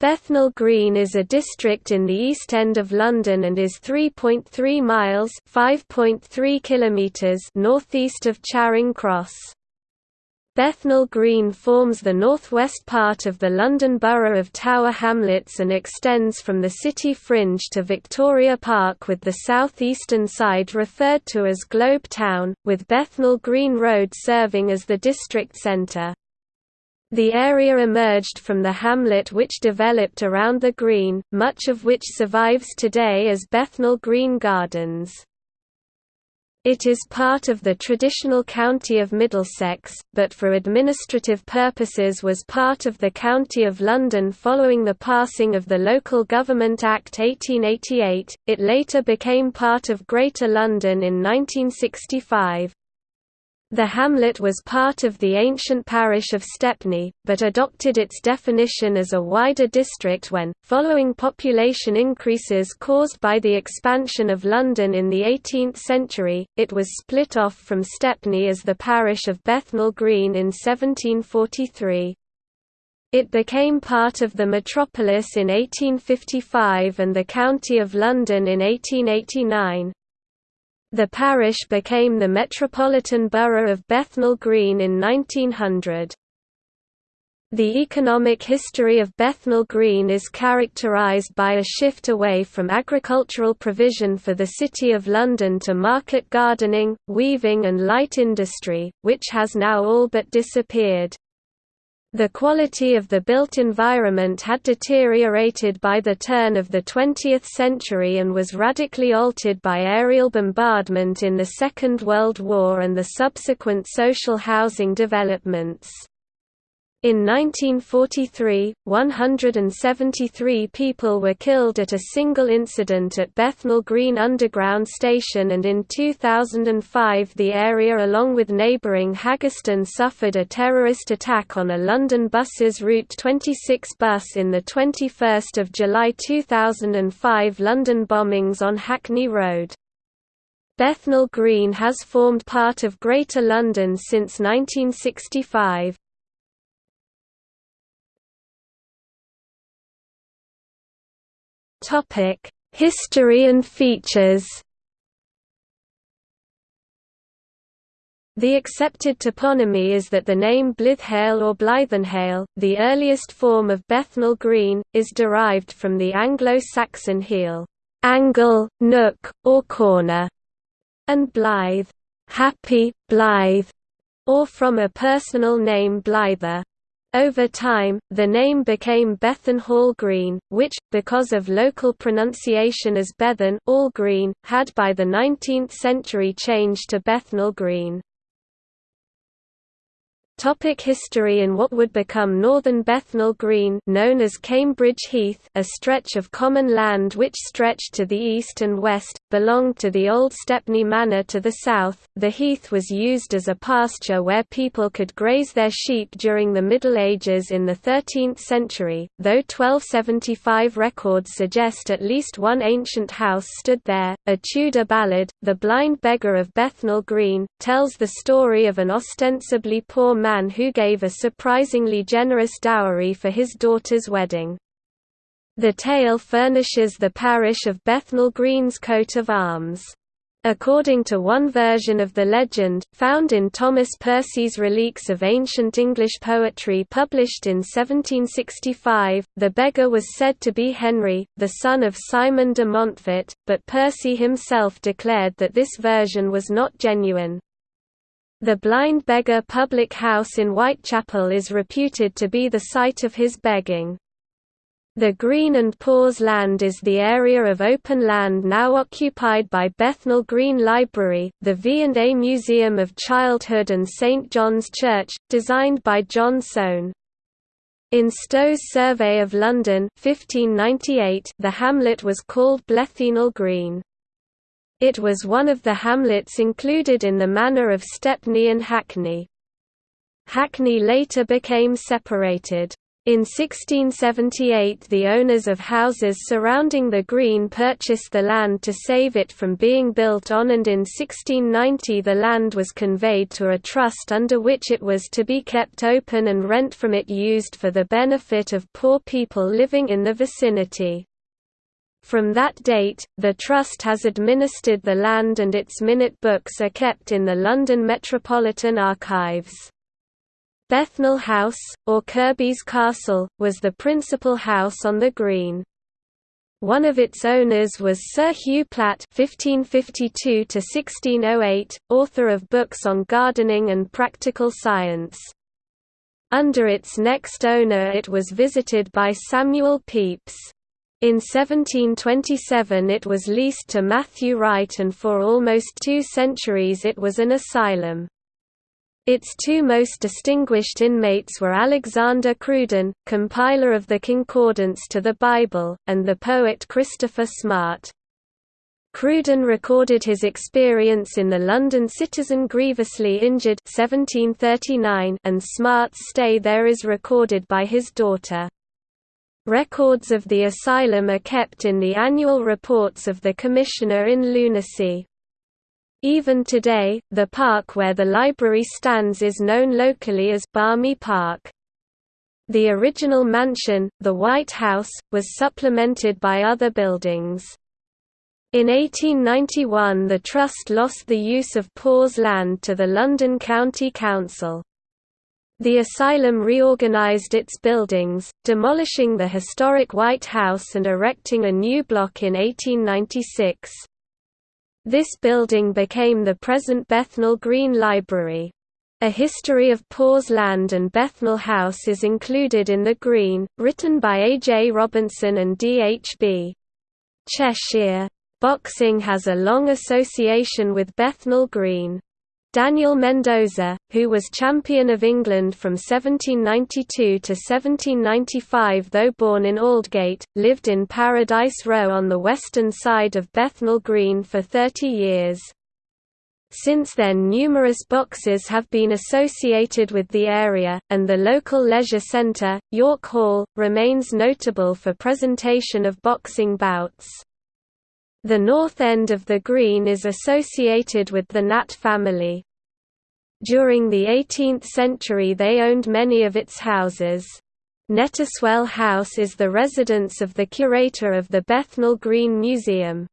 Bethnal Green is a district in the East End of London and is 3.3 miles (5.3 kilometers) northeast of Charing Cross. Bethnal Green forms the northwest part of the London Borough of Tower Hamlets and extends from the city fringe to Victoria Park with the south-eastern side referred to as Globe Town, with Bethnal Green Road serving as the district centre. The area emerged from the hamlet which developed around the green, much of which survives today as Bethnal Green Gardens. It is part of the traditional county of Middlesex, but for administrative purposes was part of the County of London following the passing of the Local Government Act 1888. It later became part of Greater London in 1965. The hamlet was part of the ancient parish of Stepney, but adopted its definition as a wider district when, following population increases caused by the expansion of London in the 18th century, it was split off from Stepney as the parish of Bethnal Green in 1743. It became part of the metropolis in 1855 and the County of London in 1889. The parish became the Metropolitan Borough of Bethnal Green in 1900. The economic history of Bethnal Green is characterised by a shift away from agricultural provision for the City of London to market gardening, weaving and light industry, which has now all but disappeared. The quality of the built environment had deteriorated by the turn of the 20th century and was radically altered by aerial bombardment in the Second World War and the subsequent social housing developments. In 1943, 173 people were killed at a single incident at Bethnal Green Underground Station and in 2005 the area along with neighbouring Haggerston suffered a terrorist attack on a London Buses Route 26 bus in the 21 July 2005 London bombings on Hackney Road. Bethnal Green has formed part of Greater London since 1965. Topic: History and features. The accepted toponymy is that the name Blythehale or Blythenhale, the earliest form of Bethnal Green, is derived from the Anglo-Saxon heel, angle, nook, or corner, and Blythe, happy, blithe, or from a personal name Blyther. Over time, the name became Bethan Hall Green, which, because of local pronunciation as Bethan All Green, had by the 19th century changed to Bethnal Green. Topic history In what would become northern Bethnal Green known as Cambridge Heath a stretch of common land which stretched to the east and west, belonged to the old Stepney Manor to the south. The heath was used as a pasture where people could graze their sheep during the Middle Ages in the 13th century, though 1275 records suggest at least one ancient house stood there. A Tudor ballad, The Blind Beggar of Bethnal Green, tells the story of an ostensibly poor man man who gave a surprisingly generous dowry for his daughter's wedding. The tale furnishes the parish of Bethnal Green's coat of arms. According to one version of the legend, found in Thomas Percy's Reliques of Ancient English Poetry published in 1765, the beggar was said to be Henry, the son of Simon de Montfort, but Percy himself declared that this version was not genuine. The Blind Beggar public house in Whitechapel is reputed to be the site of his begging. The Green and Poor's land is the area of open land now occupied by Bethnal Green Library, the V&A Museum of Childhood and St John's Church, designed by John Soane. In Stow's Survey of London 1598, the hamlet was called Blethenal Green. It was one of the hamlets included in the manor of Stepney and Hackney. Hackney later became separated. In 1678 the owners of houses surrounding the green purchased the land to save it from being built on and in 1690 the land was conveyed to a trust under which it was to be kept open and rent from it used for the benefit of poor people living in the vicinity. From that date, the Trust has administered the land and its minute books are kept in the London Metropolitan Archives. Bethnal House, or Kirby's Castle, was the principal house on the green. One of its owners was Sir Hugh Platt (1552–1608), author of books on gardening and practical science. Under its next owner, it was visited by Samuel Pepys. In 1727, it was leased to Matthew Wright, and for almost two centuries, it was an asylum. Its two most distinguished inmates were Alexander Cruden, compiler of the Concordance to the Bible, and the poet Christopher Smart. Cruden recorded his experience in the London Citizen grievously injured 1739 and Smart's stay there is recorded by his daughter. Records of the asylum are kept in the annual reports of the Commissioner in Lunacy. Even today, the park where the library stands is known locally as Barmy Park. The original mansion, the White House, was supplemented by other buildings. In 1891 the Trust lost the use of Poor's land to the London County Council. The asylum reorganised its buildings, demolishing the historic White House and erecting a new block in 1896. This building became the present Bethnal Green Library. A history of Poor's Land and Bethnal House is included in The Green, written by A. J. Robinson and D. H. B. Chesshyre. Boxing has a long association with Bethnal Green. Daniel Mendoza, who was champion of England from 1792 to 1795 though born in Aldgate, lived in Paradise Row on the western side of Bethnal Green for 30 years. Since then numerous boxes have been associated with the area, and the local leisure centre, York Hall, remains notable for presentation of boxing bouts. The north end of the green is associated with the Natt family. During the 18th century they owned many of its houses. Netteswell House is the residence of the curator of the Bethnal Green Museum.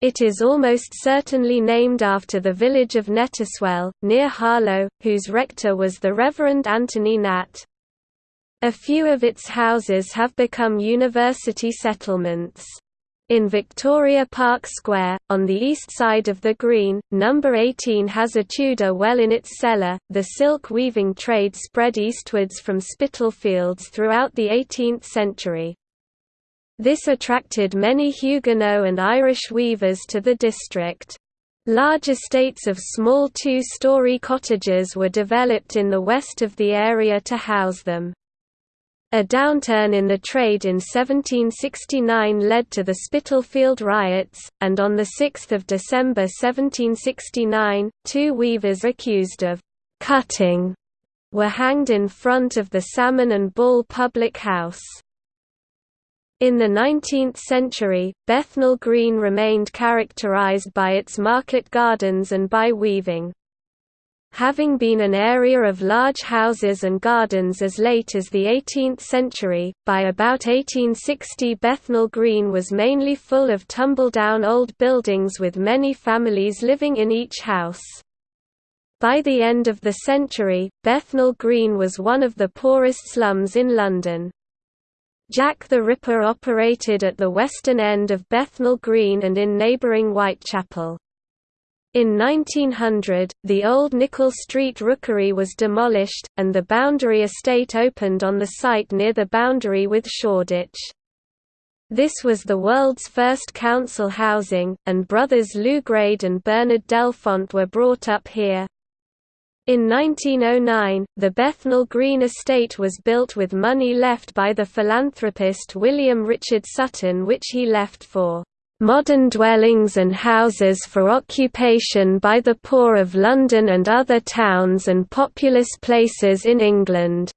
It is almost certainly named after the village of Netteswell, near Harlow, whose rector was the Reverend Anthony Natt. A few of its houses have become university settlements. In Victoria Park Square, on the east side of the Green, number 18 has a Tudor well in its cellar. The silk weaving trade spread eastwards from Spitalfields throughout the 18th century. This attracted many Huguenot and Irish weavers to the district. Large estates of small two-story cottages were developed in the west of the area to house them. A downturn in the trade in 1769 led to the Spitalfield riots, and on 6 December 1769, two weavers accused of «cutting» were hanged in front of the Salmon and Ball public house. In the 19th century, Bethnal Green remained characterized by its market gardens and by weaving. Having been an area of large houses and gardens as late as the 18th century, by about 1860 Bethnal Green was mainly full of tumble-down old buildings with many families living in each house. By the end of the century, Bethnal Green was one of the poorest slums in London. Jack the Ripper operated at the western end of Bethnal Green and in neighbouring Whitechapel. In 1900, the old Nichol Street Rookery was demolished, and the Boundary Estate opened on the site near the boundary with Shoreditch. This was the world's first council housing, and brothers Lew Grade and Bernard Delfont were brought up here. In 1909, the Bethnal Green Estate was built with money left by the philanthropist William Richard Sutton which he left for modern dwellings and houses for occupation by the poor of London and other towns and populous places in England.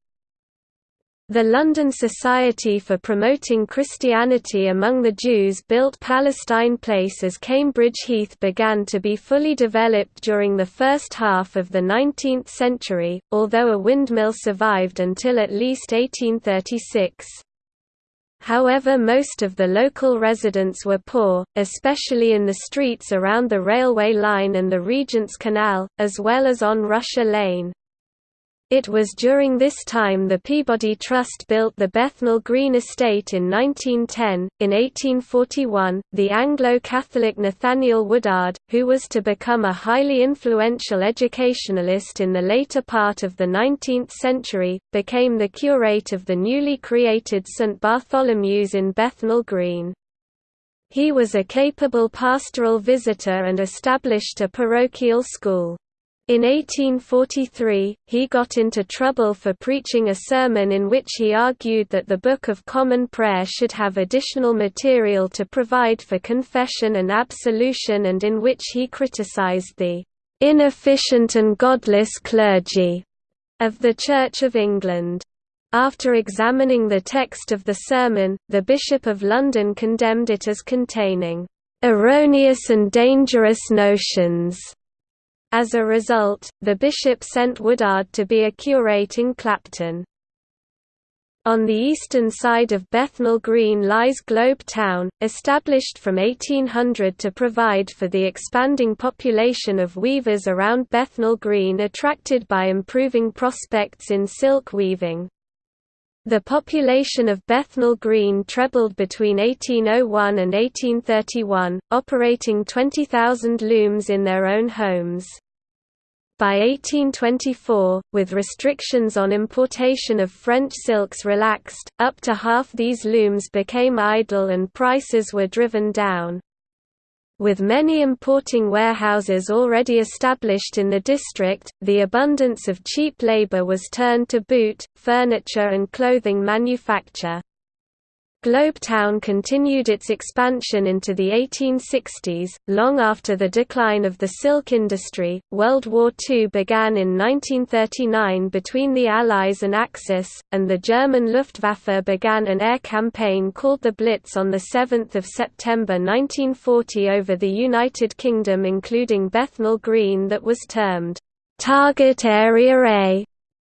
The London Society for Promoting Christianity Among the Jews built Palestine Place as Cambridge Heath began to be fully developed during the first half of the 19th century, although a windmill survived until at least 1836. However most of the local residents were poor, especially in the streets around the railway line and the Regent's Canal, as well as on Russia Lane. It was during this time the Peabody Trust built the Bethnal Green Estate in 1910. In 1841, the Anglo Catholic Nathaniel Woodard, who was to become a highly influential educationalist in the later part of the 19th century, became the curate of the newly created St Bartholomew's in Bethnal Green. He was a capable pastoral visitor and established a parochial school. In 1843, he got into trouble for preaching a sermon in which he argued that the Book of Common Prayer should have additional material to provide for confession and absolution and in which he criticized the "...inefficient and godless clergy," of the Church of England. After examining the text of the sermon, the Bishop of London condemned it as containing "...erroneous and dangerous notions." As a result, the bishop sent Woodard to be a curate in Clapton. On the eastern side of Bethnal Green lies Globe Town, established from 1800 to provide for the expanding population of weavers around Bethnal Green attracted by improving prospects in silk weaving. The population of Bethnal Green trebled between 1801 and 1831, operating 20,000 looms in their own homes. By 1824, with restrictions on importation of French silks relaxed, up to half these looms became idle and prices were driven down. With many importing warehouses already established in the district, the abundance of cheap labor was turned to boot, furniture and clothing manufacture. Globetown continued its expansion into the 1860s, long after the decline of the silk industry. World War II began in 1939 between the Allies and Axis, and the German Luftwaffe began an air campaign called the Blitz on 7 September 1940 over the United Kingdom including Bethnal Green that was termed Target Area A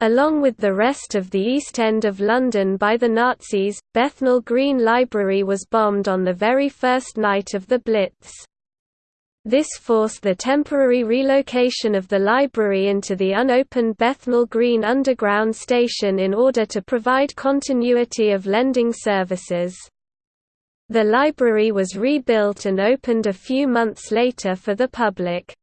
Along with the rest of the East End of London by the Nazis, Bethnal Green Library was bombed on the very first night of the Blitz. This forced the temporary relocation of the library into the unopened Bethnal Green Underground Station in order to provide continuity of lending services. The library was rebuilt and opened a few months later for the public.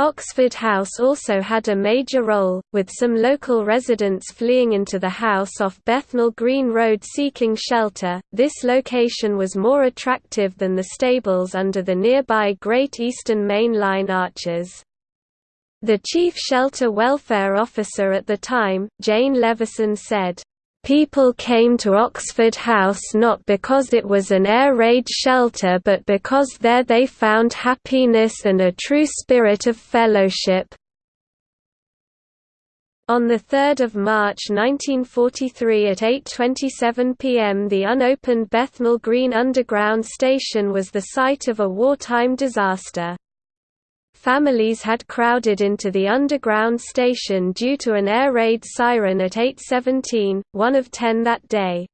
Oxford House also had a major role, with some local residents fleeing into the house off Bethnal Green Road seeking shelter. This location was more attractive than the stables under the nearby Great Eastern Main Line arches. The chief shelter welfare officer at the time, Jane Levison said, People came to Oxford House not because it was an air raid shelter but because there they found happiness and a true spirit of fellowship. On 3 March 1943 at 8.27 pm the unopened Bethnal Green Underground Station was the site of a wartime disaster. Families had crowded into the underground station due to an air raid siren at 8.17, one of ten that day.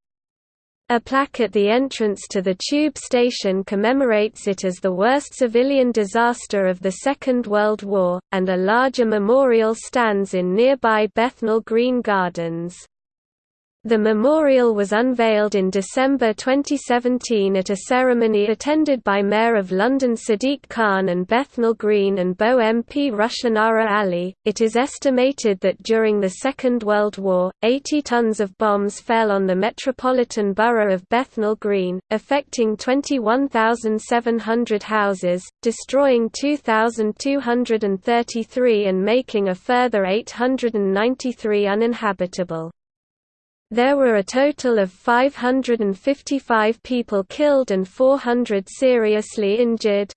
A plaque at the entrance to the tube station commemorates it as the worst civilian disaster of the Second World War, and a larger memorial stands in nearby Bethnal Green Gardens. The memorial was unveiled in December 2017 at a ceremony attended by Mayor of London Sadiq Khan and Bethnal Green and Bow MP Rushanara Ali. It is estimated that during the Second World War, 80 tons of bombs fell on the metropolitan borough of Bethnal Green, affecting 21,700 houses, destroying 2,233 and making a further 893 uninhabitable. There were a total of 555 people killed and 400 seriously injured.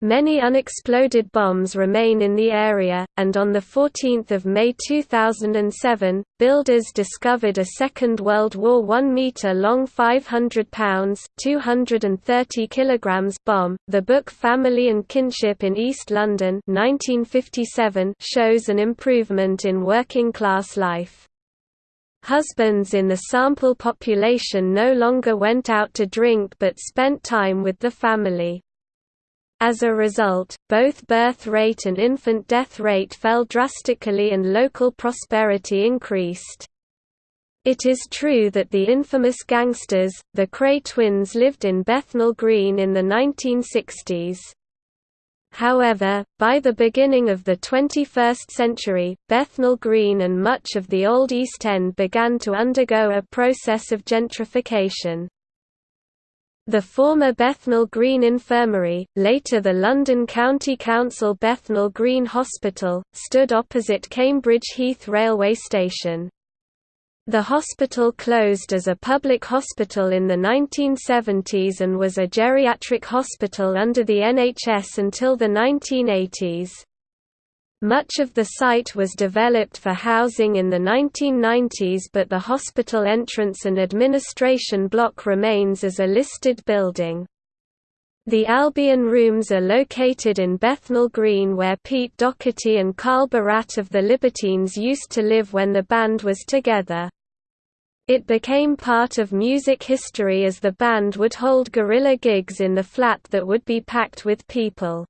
Many unexploded bombs remain in the area, and on 14 May 2007, builders discovered a Second World War 1 metre-long 500 pounds 230 kilograms bomb. The book Family and Kinship in East London 1957 shows an improvement in working-class life. Husbands in the sample population no longer went out to drink but spent time with the family. As a result, both birth rate and infant death rate fell drastically and local prosperity increased. It is true that the infamous gangsters, the Kray twins lived in Bethnal Green in the 1960s. However, by the beginning of the 21st century, Bethnal Green and much of the Old East End began to undergo a process of gentrification. The former Bethnal Green Infirmary, later the London County Council Bethnal Green Hospital, stood opposite Cambridge Heath railway station. The hospital closed as a public hospital in the 1970s and was a geriatric hospital under the NHS until the 1980s. Much of the site was developed for housing in the 1990s but the hospital entrance and administration block remains as a listed building. The Albion Rooms are located in Bethnal Green where Pete Doherty and Carl Barat of the Libertines used to live when the band was together. It became part of music history as the band would hold guerrilla gigs in the flat that would be packed with people.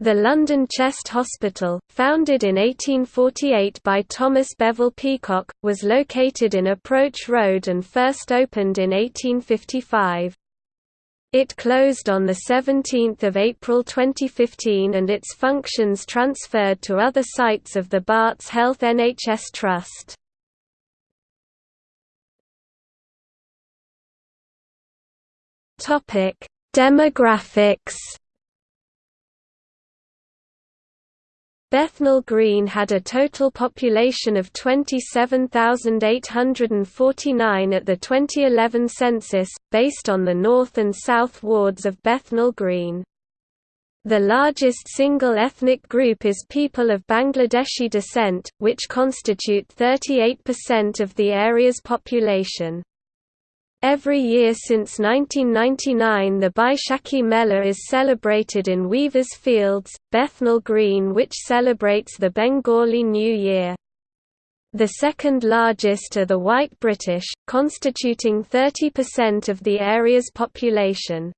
The London Chest Hospital, founded in 1848 by Thomas Bevill Peacock, was located in Approach Road and first opened in 1855. It closed on 17 April 2015 and its functions transferred to other sites of the Barts Health NHS Trust. Demographics Bethnal Green had a total population of 27,849 at the 2011 census, based on the north and south wards of Bethnal Green. The largest single ethnic group is people of Bangladeshi descent, which constitute 38% of the area's population. Every year since 1999 the Baishakhi Mela is celebrated in Weavers Fields, Bethnal Green which celebrates the Bengali New Year. The second largest are the White British, constituting 30% of the area's population.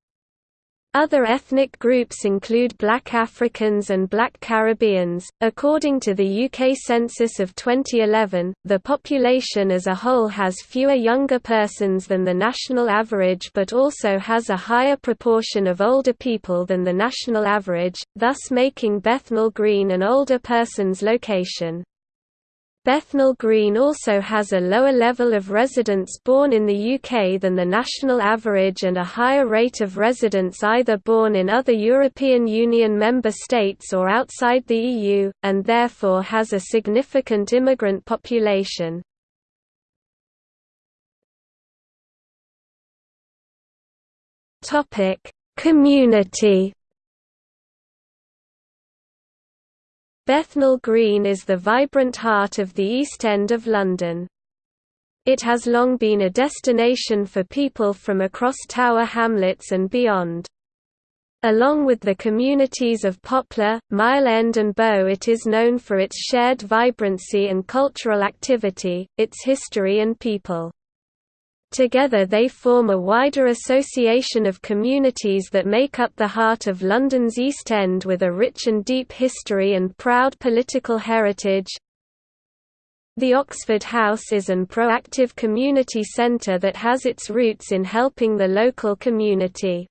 Other ethnic groups include Black Africans and Black Caribbeans. According to the UK census of 2011, the population as a whole has fewer younger persons than the national average but also has a higher proportion of older people than the national average, thus making Bethnal Green an older person's location. Bethnal Green also has a lower level of residents born in the UK than the national average and a higher rate of residents either born in other European Union member states or outside the EU, and therefore has a significant immigrant population. Community Bethnal Green is the vibrant heart of the East End of London. It has long been a destination for people from across Tower Hamlets and beyond. Along with the communities of Poplar, Mile End and Bow it is known for its shared vibrancy and cultural activity, its history and people. Together they form a wider association of communities that make up the heart of London's East End with a rich and deep history and proud political heritage. The Oxford House is an proactive community centre that has its roots in helping the local community.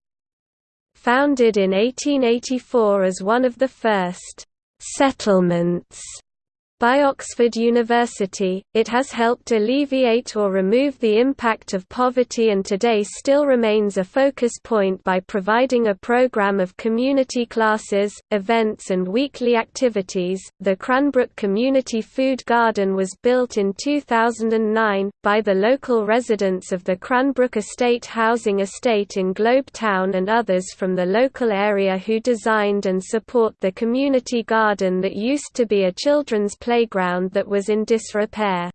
Founded in 1884 as one of the first «settlements» By Oxford University, it has helped alleviate or remove the impact of poverty and today still remains a focus point by providing a program of community classes, events, and weekly activities. The Cranbrook Community Food Garden was built in 2009 by the local residents of the Cranbrook Estate Housing Estate in Globe Town and others from the local area who designed and support the community garden that used to be a children's play playground that was in disrepair.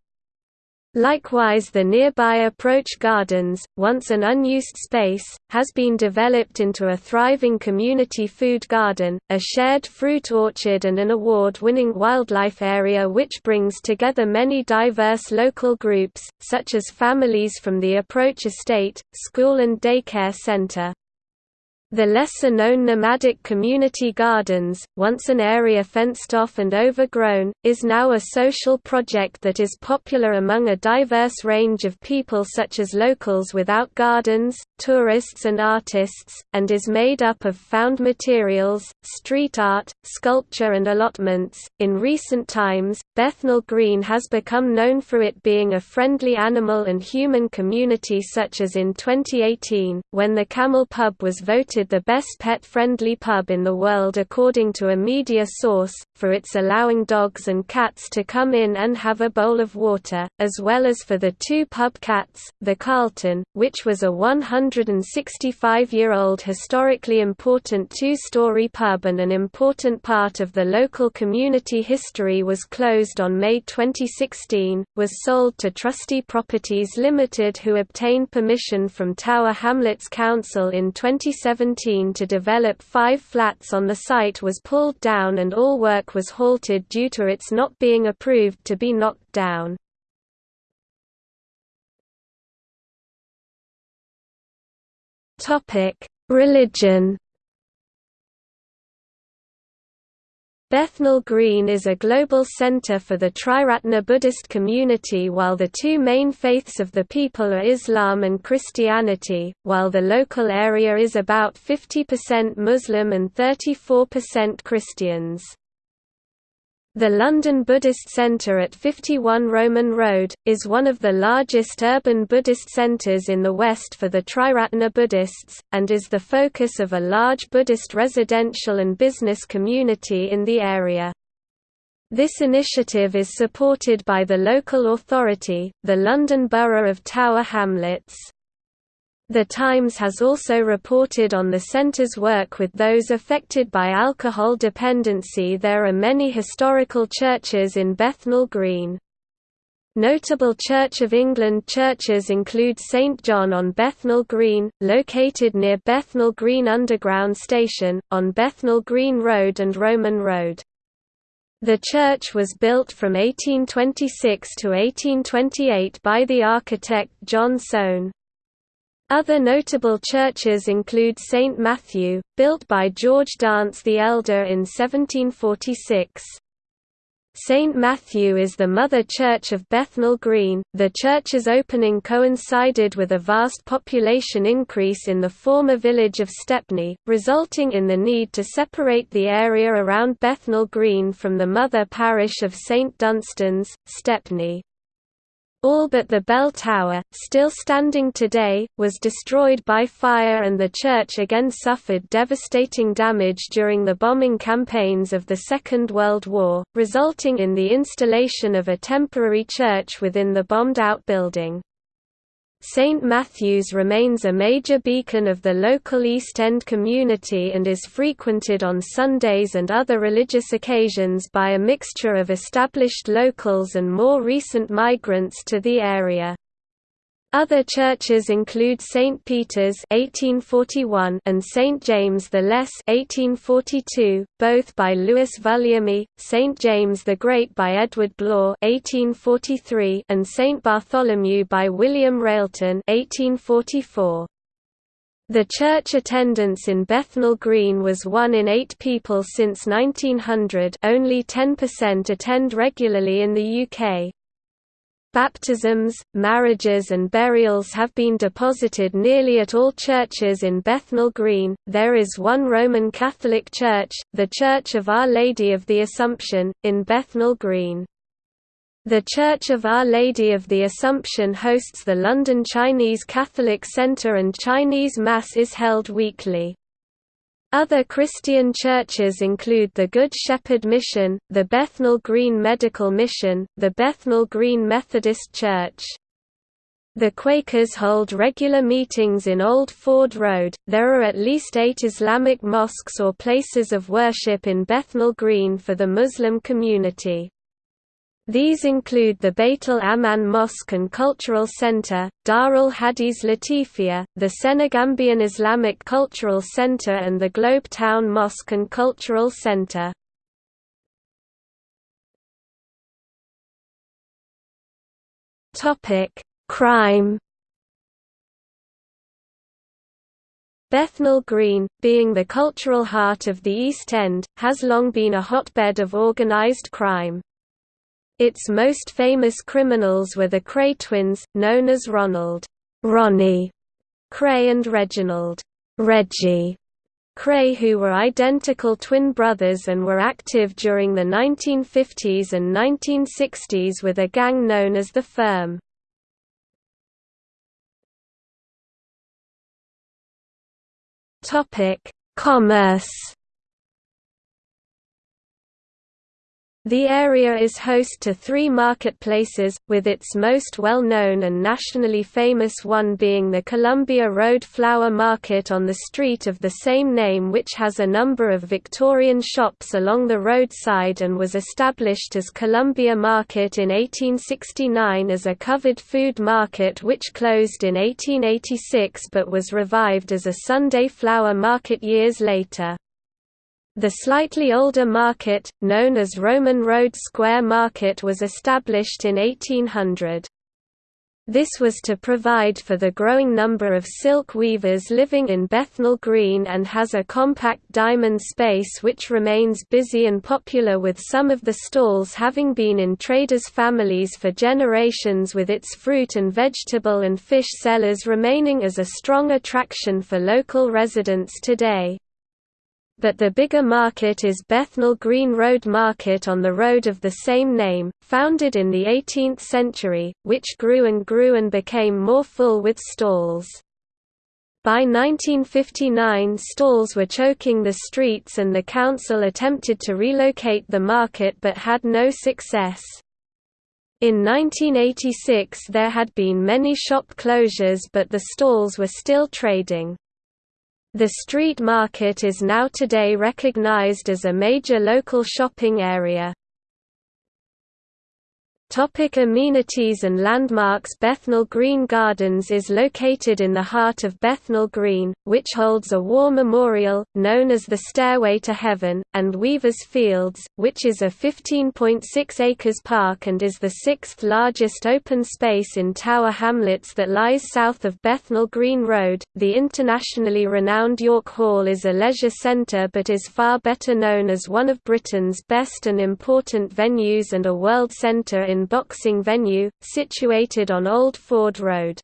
Likewise the nearby Approach Gardens, once an unused space, has been developed into a thriving community food garden, a shared fruit orchard and an award-winning wildlife area which brings together many diverse local groups, such as families from the Approach Estate, school and daycare center. The lesser-known nomadic community gardens, once an area fenced off and overgrown, is now a social project that is popular among a diverse range of people such as locals without gardens, tourists and artists, and is made up of found materials, street art, sculpture and allotments. In recent times, Bethnal Green has become known for it being a friendly animal and human community such as in 2018, when the Camel Pub was voted voted the best pet-friendly pub in the world according to a media source, for its allowing dogs and cats to come in and have a bowl of water, as well as for the two pub cats, the Carlton, which was a 165-year-old historically important two-story pub and an important part of the local community history was closed on May 2016, was sold to Trustee Properties Limited who obtained permission from Tower Hamlets Council in 2017 2017 to develop five flats on the site was pulled down and all work was halted due to its not being approved to be knocked down. Religion Bethnal Green is a global center for the Triratna Buddhist community while the two main faiths of the people are Islam and Christianity, while the local area is about 50% Muslim and 34% Christians. The London Buddhist Centre at 51 Roman Road, is one of the largest urban Buddhist centres in the West for the Triratna Buddhists, and is the focus of a large Buddhist residential and business community in the area. This initiative is supported by the local authority, the London Borough of Tower Hamlets. The Times has also reported on the centre's work with those affected by alcohol dependency. There are many historical churches in Bethnal Green. Notable Church of England churches include St John on Bethnal Green, located near Bethnal Green Underground Station, on Bethnal Green Road and Roman Road. The church was built from 1826 to 1828 by the architect John Soane. Other notable churches include St Matthew, built by George Dance the Elder in 1746. St Matthew is the mother church of Bethnal Green. The church's opening coincided with a vast population increase in the former village of Stepney, resulting in the need to separate the area around Bethnal Green from the mother parish of St Dunstan's, Stepney. All but the bell tower, still standing today, was destroyed by fire and the church again suffered devastating damage during the bombing campaigns of the Second World War, resulting in the installation of a temporary church within the bombed-out building. St. Matthew's remains a major beacon of the local East End community and is frequented on Sundays and other religious occasions by a mixture of established locals and more recent migrants to the area. Other churches include St Peter's (1841) and St James the Less (1842), both by Lewis Vulliamy, St James the Great by Edward Blore (1843), and St Bartholomew by William Railton (1844). The church attendance in Bethnal Green was 1 in 8 people since 1900 only 10% attend regularly in the UK. Baptisms, marriages, and burials have been deposited nearly at all churches in Bethnal Green. There is one Roman Catholic church, the Church of Our Lady of the Assumption, in Bethnal Green. The Church of Our Lady of the Assumption hosts the London Chinese Catholic Centre and Chinese Mass is held weekly. Other Christian churches include the Good Shepherd Mission, the Bethnal Green Medical Mission, the Bethnal Green Methodist Church. The Quakers hold regular meetings in Old Ford Road. There are at least eight Islamic mosques or places of worship in Bethnal Green for the Muslim community. These include the Beit al-Aman Mosque and Cultural Center, Darul Hadith Latifia, the Senegambian Islamic Cultural Center and the Globe Town Mosque and Cultural Center. Crime Bethnal Green, being the cultural heart of the East End, has long been a hotbed of organised crime. Its most famous criminals were the Kray twins, known as Ronald Ronnie Kray and Reginald Reggie Kray who were identical twin brothers and were active during the 1950s and 1960s with a gang known as the Firm. Commerce The area is host to three marketplaces, with its most well-known and nationally famous one being the Columbia Road Flower Market on the street of the same name which has a number of Victorian shops along the roadside and was established as Columbia Market in 1869 as a covered food market which closed in 1886 but was revived as a Sunday flower market years later. The slightly older market, known as Roman Road Square Market was established in 1800. This was to provide for the growing number of silk weavers living in Bethnal Green and has a compact diamond space which remains busy and popular with some of the stalls having been in traders' families for generations with its fruit and vegetable and fish sellers remaining as a strong attraction for local residents today but the bigger market is Bethnal Green Road Market on the road of the same name, founded in the 18th century, which grew and grew and became more full with stalls. By 1959 stalls were choking the streets and the council attempted to relocate the market but had no success. In 1986 there had been many shop closures but the stalls were still trading. The street market is now today recognized as a major local shopping area. Topic amenities and landmarks Bethnal Green Gardens is located in the heart of Bethnal Green, which holds a war memorial, known as the Stairway to Heaven, and Weavers Fields, which is a 15.6 acres park and is the sixth largest open space in Tower Hamlets that lies south of Bethnal Green Road. The internationally renowned York Hall is a leisure centre but is far better known as one of Britain's best and important venues and a world centre in boxing venue, situated on Old Ford Road.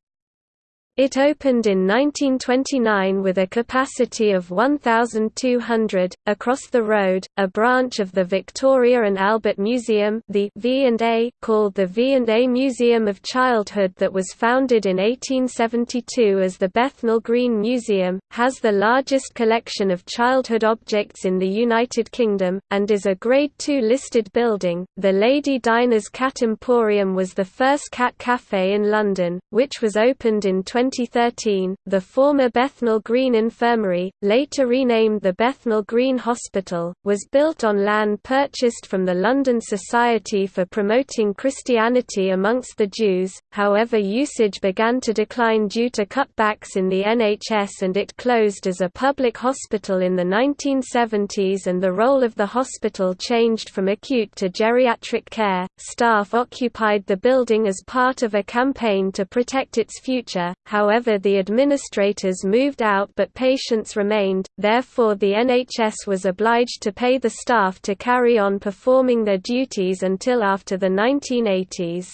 It opened in 1929 with a capacity of 1,200. Across the road, a branch of the Victoria and Albert Museum, the V&A, called the V&A Museum of Childhood, that was founded in 1872 as the Bethnal Green Museum, has the largest collection of childhood objects in the United Kingdom, and is a Grade II listed building. The Lady Dinah's Cat Emporium was the first cat cafe in London, which was opened in 20 2013, the former Bethnal Green Infirmary, later renamed the Bethnal Green Hospital, was built on land purchased from the London Society for Promoting Christianity amongst the Jews, however usage began to decline due to cutbacks in the NHS and it closed as a public hospital in the 1970s and the role of the hospital changed from acute to geriatric care. Staff occupied the building as part of a campaign to protect its future, however the administrators moved out but patients remained, therefore the NHS was obliged to pay the staff to carry on performing their duties until after the 1980s.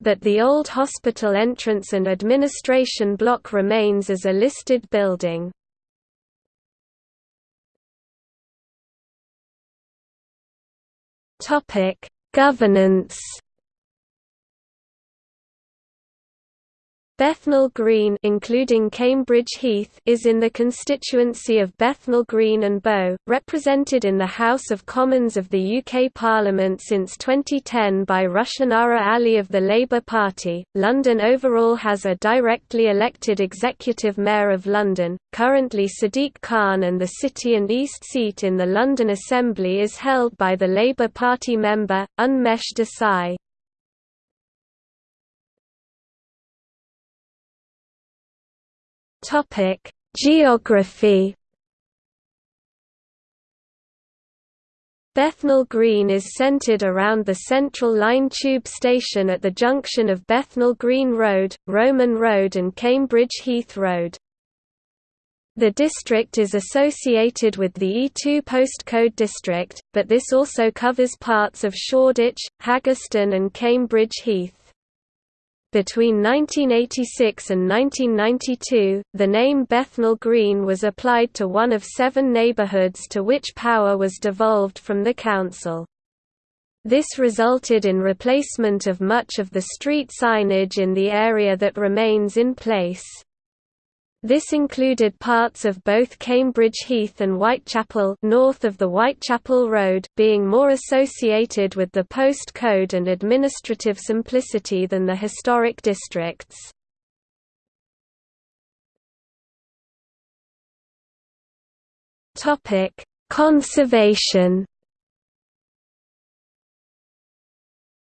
But the old hospital entrance and administration block remains as a listed building. Governance Bethnal Green including Cambridge Heath is in the constituency of Bethnal Green and Bow, represented in the House of Commons of the UK Parliament since 2010 by Rushanara Ali of the Labour Party. London overall has a directly elected executive mayor of London, currently Sadiq Khan and the City and East seat in the London Assembly is held by the Labour Party member, Unmesh Desai. Topic: Geography. Bethnal Green is centred around the Central Line tube station at the junction of Bethnal Green Road, Roman Road and Cambridge Heath Road. The district is associated with the E2 postcode district, but this also covers parts of Shoreditch, Haggerston and Cambridge Heath. Between 1986 and 1992, the name Bethnal Green was applied to one of seven neighbourhoods to which power was devolved from the council. This resulted in replacement of much of the street signage in the area that remains in place. This included parts of both Cambridge Heath and Whitechapel north of the Whitechapel Road being more associated with the post code and administrative simplicity than the historic districts. Conservation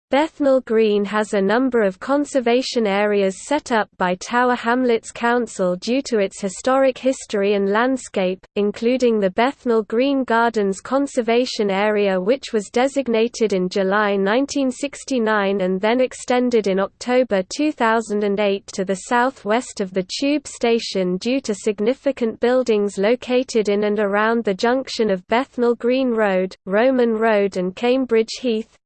Bethnal Green has a number of conservation areas set up by Tower Hamlets Council due to its historic history and landscape, including the Bethnal Green Gardens Conservation Area which was designated in July 1969 and then extended in October 2008 to the southwest of the tube station due to significant buildings located in and around the junction of Bethnal Green Road, Roman Road and Cambridge Heath,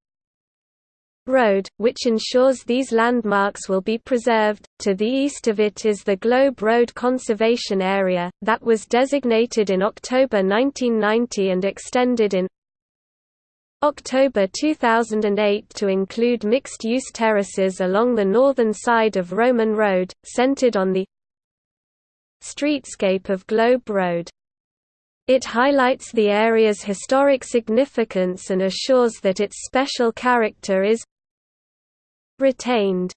Road, which ensures these landmarks will be preserved. To the east of it is the Globe Road Conservation Area, that was designated in October 1990 and extended in October 2008 to include mixed-use terraces along the northern side of Roman Road, centered on the streetscape of Globe Road. It highlights the area's historic significance and assures that its special character is retained.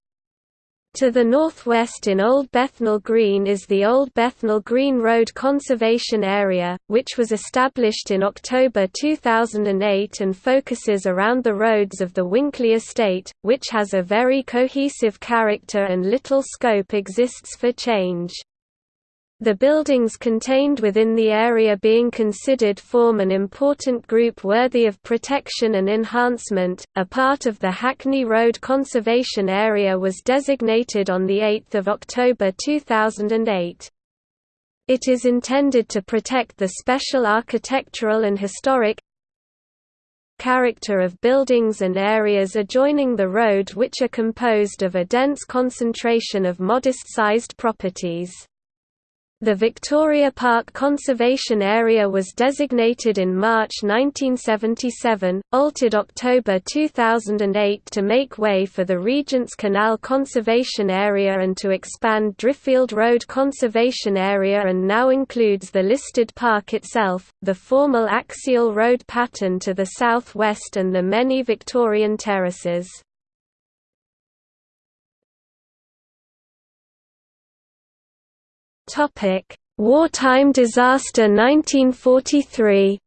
To the northwest in Old Bethnal Green is the Old Bethnal Green Road Conservation Area, which was established in October 2008 and focuses around the roads of the Winkley Estate, which has a very cohesive character and little scope exists for change. The buildings contained within the area being considered form an important group worthy of protection and enhancement. A part of the Hackney Road Conservation Area was designated on 8 October 2008. It is intended to protect the special architectural and historic character of buildings and areas adjoining the road which are composed of a dense concentration of modest-sized properties. The Victoria Park Conservation Area was designated in March 1977, altered October 2008 to make way for the Regent's Canal Conservation Area and to expand Driffield Road Conservation Area and now includes the listed park itself, the formal axial road pattern to the southwest and the many Victorian terraces. Topic: Wartime disaster 1943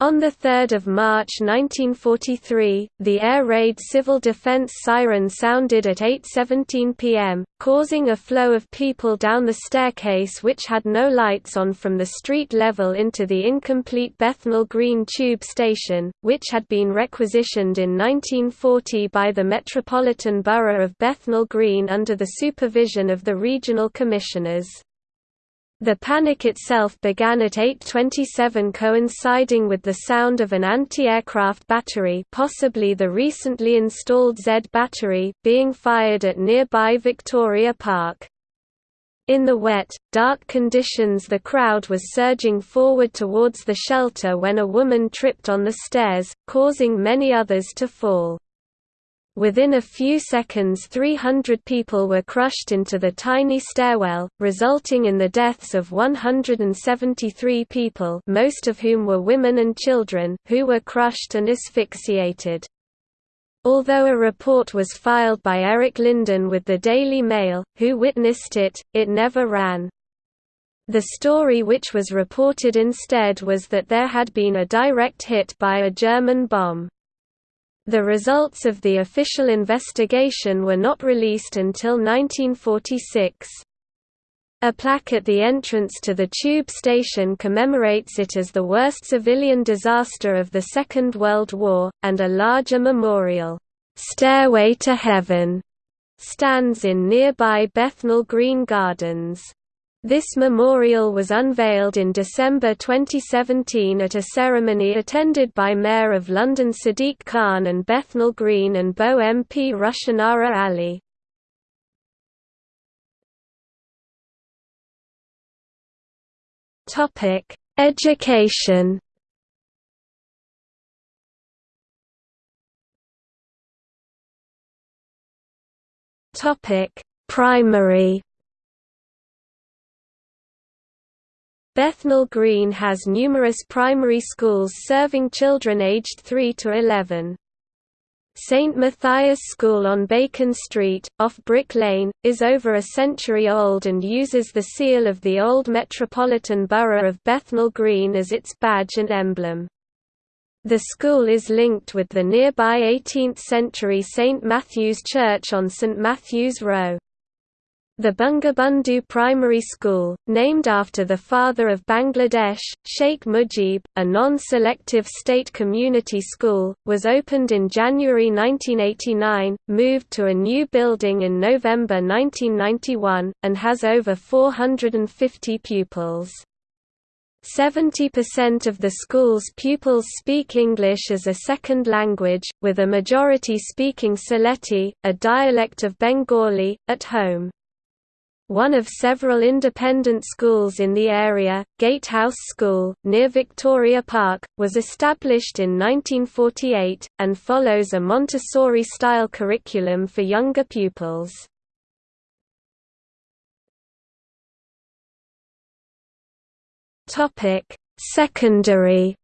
On 3 March 1943, the air raid civil defense siren sounded at 8.17 pm, causing a flow of people down the staircase which had no lights on from the street level into the incomplete Bethnal Green tube station, which had been requisitioned in 1940 by the Metropolitan Borough of Bethnal Green under the supervision of the regional commissioners. The panic itself began at 8.27 coinciding with the sound of an anti-aircraft battery possibly the recently installed Z battery being fired at nearby Victoria Park. In the wet, dark conditions the crowd was surging forward towards the shelter when a woman tripped on the stairs, causing many others to fall. Within a few seconds 300 people were crushed into the tiny stairwell, resulting in the deaths of 173 people most of whom were women and children who were crushed and asphyxiated. Although a report was filed by Eric Linden with the Daily Mail, who witnessed it, it never ran. The story which was reported instead was that there had been a direct hit by a German bomb. The results of the official investigation were not released until 1946. A plaque at the entrance to the tube station commemorates it as the worst civilian disaster of the Second World War, and a larger memorial, "'Stairway to Heaven' stands in nearby Bethnal Green Gardens. This memorial was unveiled in December 2017 at a ceremony attended by Mayor of London Sadiq Khan and Bethnal Green and Bow MP Rushanara Ali. Education Primary Bethnal Green has numerous primary schools serving children aged 3 to 11. St Matthias School on Bacon Street, off Brick Lane, is over a century old and uses the seal of the old Metropolitan Borough of Bethnal Green as its badge and emblem. The school is linked with the nearby 18th-century St Matthew's Church on St Matthew's Row. The Bangabandhu Primary School, named after the father of Bangladesh, Sheikh Mujib, a non-selective state community school, was opened in January 1989, moved to a new building in November 1991, and has over 450 pupils. 70% of the school's pupils speak English as a second language, with a majority speaking Sylheti, a dialect of Bengali, at home. One of several independent schools in the area, Gatehouse School, near Victoria Park, was established in 1948, and follows a Montessori-style curriculum for younger pupils. Secondary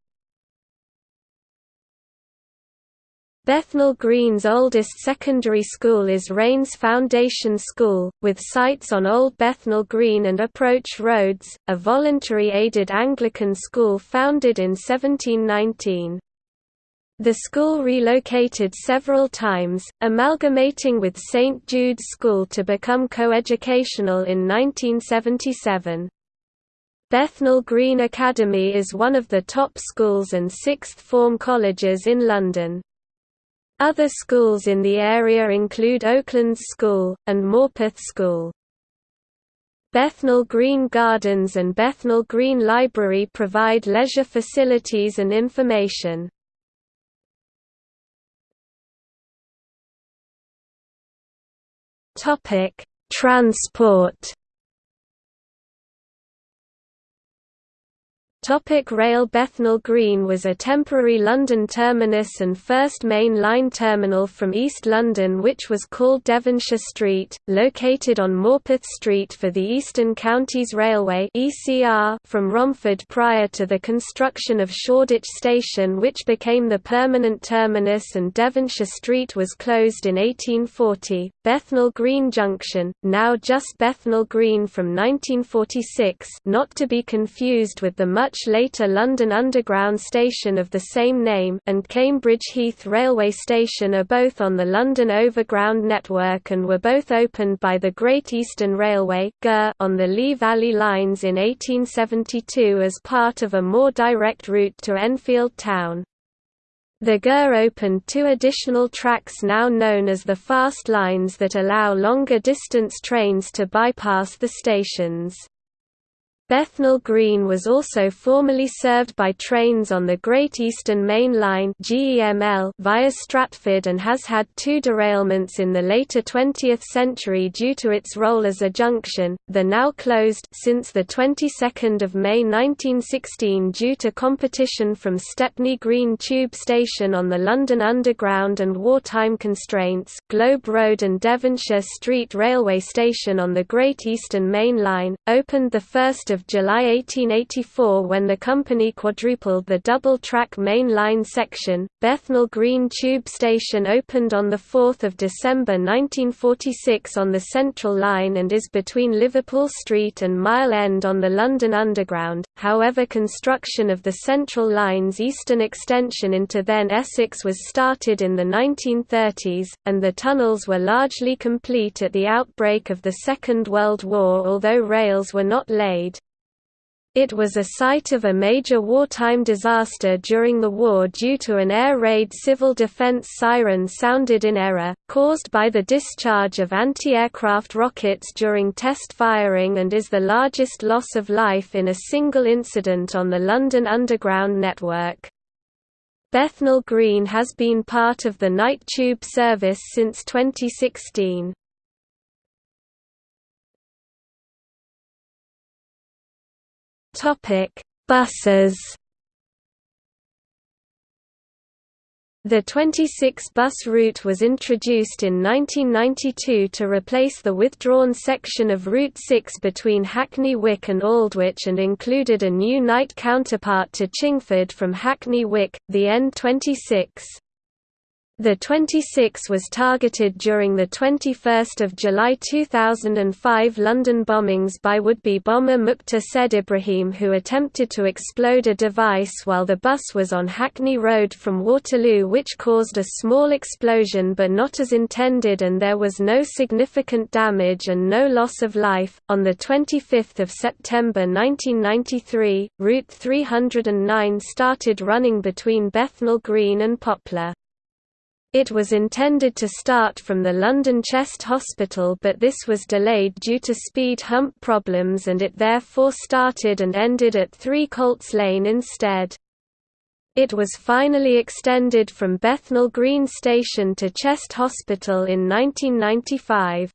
Bethnal Green's oldest secondary school is Raine's Foundation School, with sites on Old Bethnal Green and Approach Roads, a voluntary aided Anglican school founded in 1719. The school relocated several times, amalgamating with St Jude's School to become coeducational in 1977. Bethnal Green Academy is one of the top schools and sixth form colleges in London. Other schools in the area include Oaklands School, and Morpeth School. Bethnal Green Gardens and Bethnal Green Library provide leisure facilities and information. Transport Topic Rail Bethnal Green was a temporary London terminus and first main line terminal from East London which was called Devonshire Street, located on Morpeth Street for the Eastern Counties Railway from Romford prior to the construction of Shoreditch Station which became the permanent terminus and Devonshire Street was closed in 1840. Bethnal Green Junction, now just Bethnal Green from 1946 not to be confused with the much much later London Underground station of the same name and Cambridge Heath railway station are both on the London Overground network and were both opened by the Great Eastern Railway on the Lea Valley lines in 1872 as part of a more direct route to Enfield town. The GER opened two additional tracks now known as the fast lines that allow longer distance trains to bypass the stations. Bethnal Green was also formerly served by trains on the Great Eastern Main Line via Stratford and has had two derailments in the later 20th century due to its role as a junction, the now closed since the 22nd of May 1916 due to competition from Stepney Green Tube Station on the London Underground and wartime constraints, Globe Road and Devonshire Street Railway Station on the Great Eastern Main Line, opened the 1st of July 1884 when the company quadrupled the double-track main line section. Bethnal Green Tube Station opened on 4 December 1946 on the Central Line and is between Liverpool Street and Mile End on the London Underground, however construction of the Central Line's eastern extension into then Essex was started in the 1930s, and the tunnels were largely complete at the outbreak of the Second World War although rails were not laid. It was a site of a major wartime disaster during the war due to an air raid civil defense siren sounded in error, caused by the discharge of anti-aircraft rockets during test firing and is the largest loss of life in a single incident on the London Underground network. Bethnal Green has been part of the night tube service since 2016. Topic: Buses. The 26-bus route was introduced in 1992 to replace the withdrawn section of Route 6 between Hackney Wick and Aldwych and included a new night counterpart to Chingford from Hackney Wick, the N26. The 26 was targeted during the 21 July 2005 London bombings by would-be bomber Muktar Said Ibrahim who attempted to explode a device while the bus was on Hackney Road from Waterloo which caused a small explosion but not as intended and there was no significant damage and no loss of life. On the 25th of September 1993, Route 309 started running between Bethnal Green and Poplar. It was intended to start from the London Chest Hospital but this was delayed due to speed hump problems and it therefore started and ended at 3 Colts Lane instead. It was finally extended from Bethnal Green Station to Chest Hospital in 1995.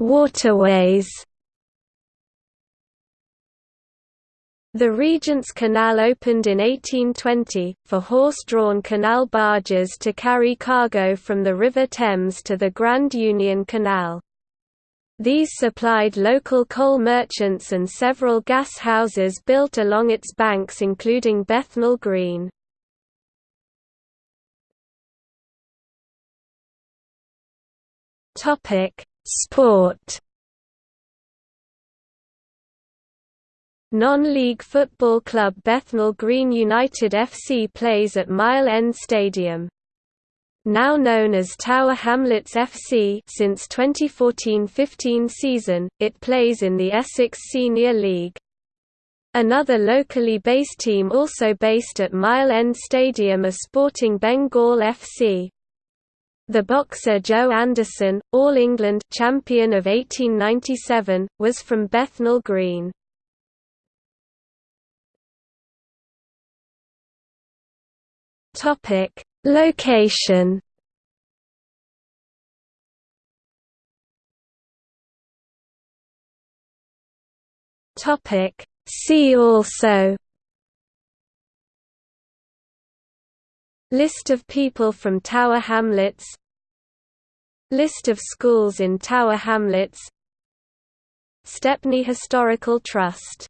Waterways The Regent's Canal opened in 1820, for horse-drawn canal barges to carry cargo from the River Thames to the Grand Union Canal. These supplied local coal merchants and several gas houses built along its banks including Bethnal Green. Sport Non-league football club Bethnal Green United FC plays at Mile End Stadium. Now known as Tower Hamlets FC since 2014-15 season, it plays in the Essex Senior League. Another locally based team also based at Mile End Stadium are Sporting Bengal FC. The boxer Joe Anderson, All England champion of 1897, was from Bethnal Green. Topic: Location. Topic: See also. List of people from Tower Hamlets List of schools in Tower Hamlets Stepney Historical Trust